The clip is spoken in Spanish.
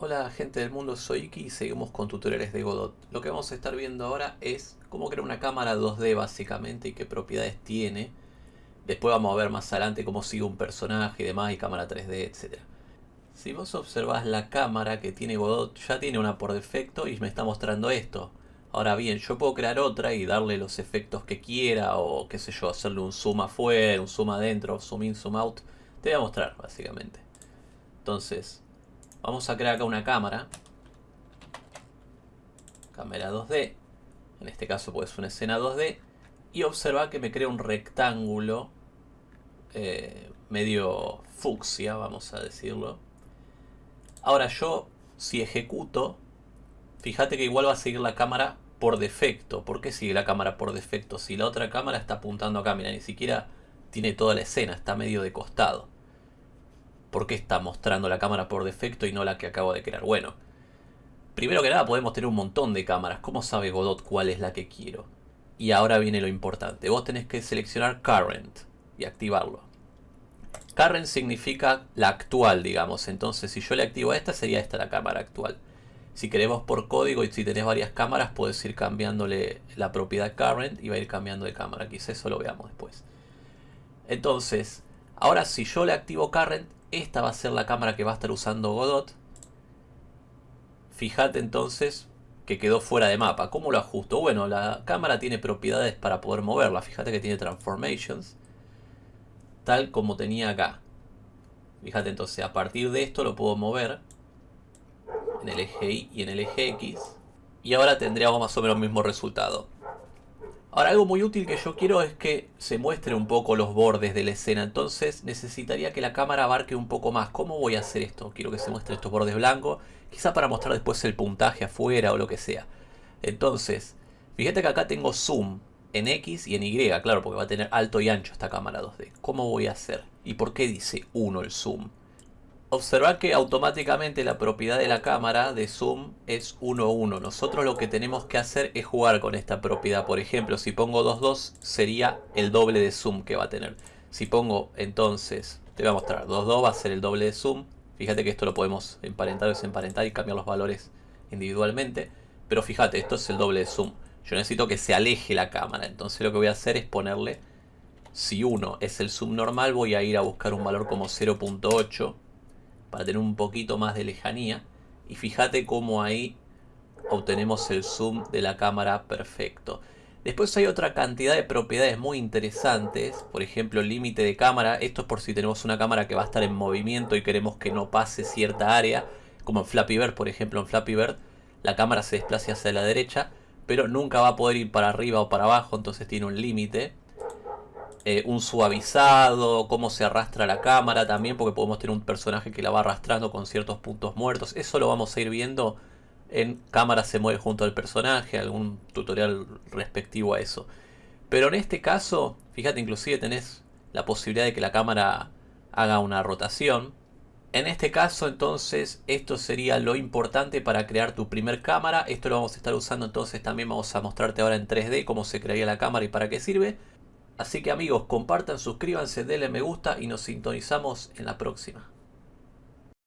Hola gente del mundo, soy Iki y seguimos con tutoriales de Godot. Lo que vamos a estar viendo ahora es cómo crear una cámara 2D básicamente y qué propiedades tiene. Después vamos a ver más adelante cómo sigue un personaje y demás y cámara 3D, etc. Si vos observás la cámara que tiene Godot, ya tiene una por defecto y me está mostrando esto. Ahora bien, yo puedo crear otra y darle los efectos que quiera o qué sé yo, hacerle un zoom afuera, un zoom adentro, zoom in, zoom out. Te voy a mostrar básicamente. Entonces, Vamos a crear acá una cámara. Cámara 2D. En este caso pues una escena 2D. Y observa que me crea un rectángulo eh, medio fucsia, vamos a decirlo. Ahora yo, si ejecuto, fíjate que igual va a seguir la cámara por defecto. ¿Por qué sigue la cámara por defecto? Si la otra cámara está apuntando acá, mira, ni siquiera tiene toda la escena, está medio de costado. ¿Por qué está mostrando la cámara por defecto y no la que acabo de crear? Bueno, primero que nada podemos tener un montón de cámaras. ¿Cómo sabe Godot cuál es la que quiero? Y ahora viene lo importante. Vos tenés que seleccionar Current y activarlo. Current significa la actual, digamos. Entonces, si yo le activo a esta, sería esta la cámara actual. Si queremos por código y si tenés varias cámaras, puedes ir cambiándole la propiedad Current y va a ir cambiando de cámara. Quizás eso lo veamos después. Entonces, ahora si yo le activo Current, esta va a ser la cámara que va a estar usando Godot. Fíjate entonces que quedó fuera de mapa. ¿Cómo lo ajusto? Bueno, la cámara tiene propiedades para poder moverla. Fíjate que tiene transformations. Tal como tenía acá. Fíjate entonces, a partir de esto lo puedo mover. En el eje Y y en el eje X. Y ahora tendríamos más o menos el mismo resultado. Ahora algo muy útil que yo quiero es que se muestre un poco los bordes de la escena. Entonces necesitaría que la cámara abarque un poco más. ¿Cómo voy a hacer esto? Quiero que se muestre estos bordes blancos. Quizá para mostrar después el puntaje afuera o lo que sea. Entonces, fíjate que acá tengo zoom en X y en Y. Claro, porque va a tener alto y ancho esta cámara 2D. ¿Cómo voy a hacer? ¿Y por qué dice 1 el zoom? Observar que automáticamente la propiedad de la cámara de zoom es 1.1. Nosotros lo que tenemos que hacer es jugar con esta propiedad. Por ejemplo, si pongo 2.2 sería el doble de zoom que va a tener. Si pongo entonces, te voy a mostrar, 2.2 va a ser el doble de zoom. Fíjate que esto lo podemos emparentar o desemparentar y cambiar los valores individualmente. Pero fíjate, esto es el doble de zoom. Yo necesito que se aleje la cámara. Entonces lo que voy a hacer es ponerle, si 1 es el zoom normal, voy a ir a buscar un valor como 0.8 para tener un poquito más de lejanía. Y fíjate cómo ahí obtenemos el zoom de la cámara perfecto. Después hay otra cantidad de propiedades muy interesantes, por ejemplo límite de cámara, esto es por si tenemos una cámara que va a estar en movimiento y queremos que no pase cierta área, como en Flappy Bird, por ejemplo en Flappy Bird la cámara se desplaza hacia la derecha, pero nunca va a poder ir para arriba o para abajo, entonces tiene un límite. Eh, un suavizado, cómo se arrastra la cámara también, porque podemos tener un personaje que la va arrastrando con ciertos puntos muertos. Eso lo vamos a ir viendo en cámara se mueve junto al personaje, algún tutorial respectivo a eso. Pero en este caso, fíjate, inclusive tenés la posibilidad de que la cámara haga una rotación. En este caso entonces esto sería lo importante para crear tu primer cámara. Esto lo vamos a estar usando entonces también vamos a mostrarte ahora en 3D cómo se crearía la cámara y para qué sirve. Así que amigos, compartan, suscríbanse, denle me gusta y nos sintonizamos en la próxima.